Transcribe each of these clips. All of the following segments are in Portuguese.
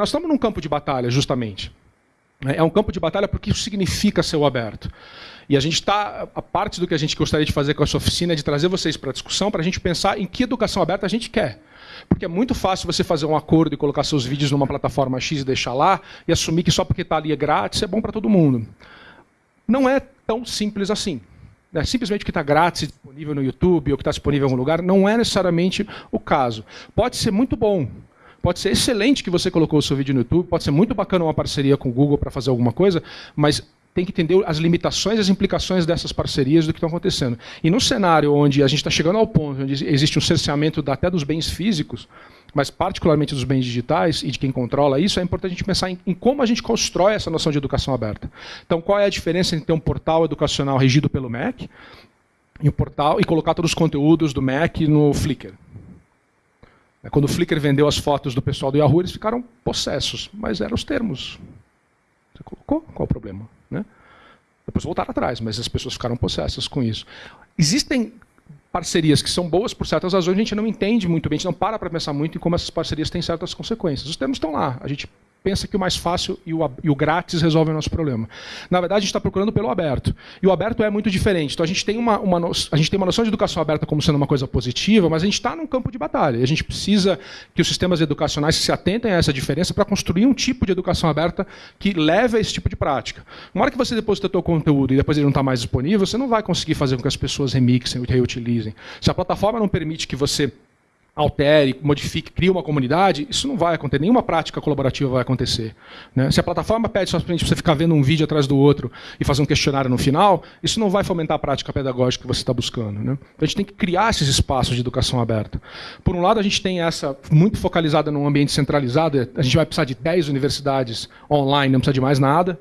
nós estamos num campo de batalha, justamente. É um campo de batalha porque isso significa ser o aberto. E a gente está, a parte do que a gente gostaria de fazer com essa oficina é de trazer vocês para a discussão, para a gente pensar em que educação aberta a gente quer. Porque é muito fácil você fazer um acordo e colocar seus vídeos numa plataforma X e deixar lá, e assumir que só porque está ali é grátis é bom para todo mundo. Não é tão simples assim. É, simplesmente que está grátis, disponível no YouTube ou que está disponível em algum lugar, não é necessariamente o caso. Pode ser muito bom, Pode ser excelente que você colocou o seu vídeo no YouTube, pode ser muito bacana uma parceria com o Google para fazer alguma coisa, mas tem que entender as limitações e as implicações dessas parcerias do que estão acontecendo. E no cenário onde a gente está chegando ao ponto onde existe um cerceamento até dos bens físicos, mas particularmente dos bens digitais e de quem controla isso, é importante a gente pensar em, em, como a gente constrói essa noção de educação aberta. Então, qual é a diferença entre ter um portal educacional regido pelo MEC e, um portal, e colocar todos os conteúdos do MEC no Flickr? É, quando o Flickr vendeu as fotos do pessoal do Yahoo, eles ficaram possessos, mas eram os termos. Você colocou? Qual o problema? Né? Depois voltaram atrás, mas as pessoas ficaram possessas com isso. Existem parcerias que são boas por certas razões, a gente não entende muito bem, a gente não para para pensar muito em como essas parcerias têm certas consequências. Os termos estão lá, a gente pensa que o mais fácil e o, e o grátis resolve o nosso problema. Na verdade, a gente está procurando pelo aberto. E o aberto é muito diferente. Então, a gente tem uma, uma, no... a gente tem uma noção de educação aberta como sendo uma coisa positiva, mas a gente está num campo de batalha. A gente precisa que os sistemas educacionais se atentem a essa diferença para construir um tipo de educação aberta que leve a esse tipo de prática. Uma hora que você deposita o seu conteúdo e depois ele não está mais disponível, você não vai conseguir fazer com que as pessoas remixem e reutilizem. Se a plataforma não permite que você altere, modifique, crie uma comunidade, isso não vai acontecer, nenhuma prática colaborativa vai acontecer. Né? Se a plataforma pede só para você ficar vendo um vídeo atrás do outro e fazer um questionário no final, isso não vai fomentar a prática pedagógica que você está buscando. Né? Então a gente tem que criar esses espaços de educação aberta. Por um lado, a gente tem essa muito focalizada num ambiente centralizado, a gente vai precisar de 10 universidades online, não precisa de mais nada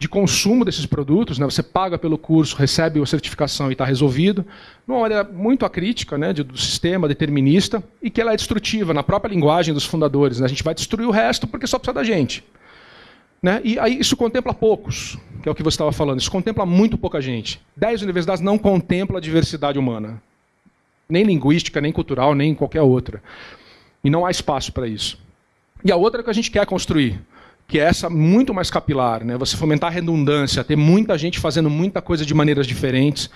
de consumo desses produtos, né? você paga pelo curso, recebe a certificação e está resolvido, numa maneira muito acrítica né, do sistema determinista e que ela é destrutiva na própria linguagem dos fundadores. Né? A gente vai destruir o resto porque só precisa da gente. Né? E aí isso contempla poucos, que é o que você estava falando. Isso contempla muito pouca gente. Dez universidades não contemplam a diversidade humana. Nem linguística, nem cultural, nem qualquer outra. E não há espaço para isso. E a outra é que a gente quer construir que é essa muito mais capilar, né? Você fomentar a redundância, ter muita gente fazendo muita coisa de maneiras diferentes,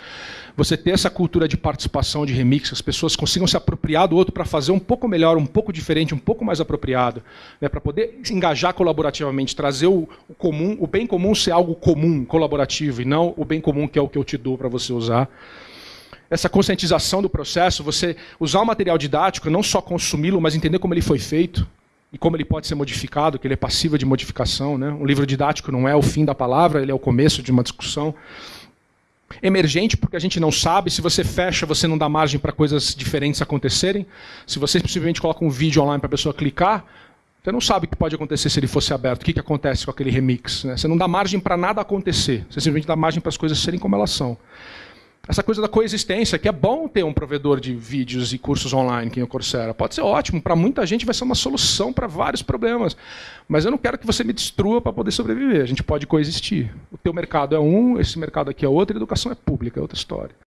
você ter essa cultura de participação, de remix, as pessoas consigam se apropriar do outro para fazer um pouco melhor, um pouco diferente, um pouco mais apropriado, né? Para poder engajar colaborativamente, trazer o, o comum, o bem comum ser algo comum, colaborativo e não o bem comum que é o que eu te dou para você usar essa conscientização do processo, você usar o material didático, não só consumi-lo, mas entender como ele foi feito, e como ele pode ser modificado, que ele é passível de modificação. Né? Um livro didático não é o fim da palavra, ele é o começo de uma discussão. Emergente, porque a gente não sabe. Se você fecha, você não dá margem para coisas diferentes acontecerem. Se você simplesmente coloca um vídeo online para a pessoa clicar, você não sabe o que pode acontecer se ele fosse aberto. O que, que acontece com aquele remix? Né? Você não dá margem para nada acontecer. Você simplesmente dá margem para as coisas serem como elas são essa coisa da coexistência, que é bom ter um provedor de vídeos e cursos online, que é o Coursera. Pode ser ótimo, para muita gente vai ser uma solução para vários problemas. Mas eu não quero que você me destrua para poder sobreviver. A gente pode coexistir. O teu mercado é um, esse mercado aqui é outro, e a educação é pública, é outra história.